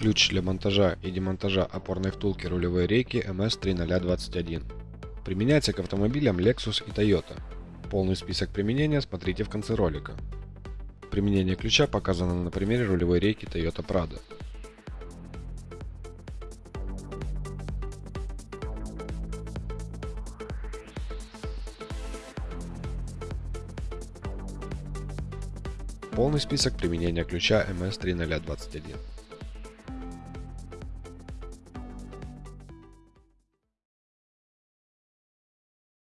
Ключ для монтажа и демонтажа опорной втулки рулевой рейки MS3021. Применяется к автомобилям Lexus и Toyota. Полный список применения смотрите в конце ролика. Применение ключа показано на примере рулевой рейки Toyota Prado. Полный список применения ключа MS3021.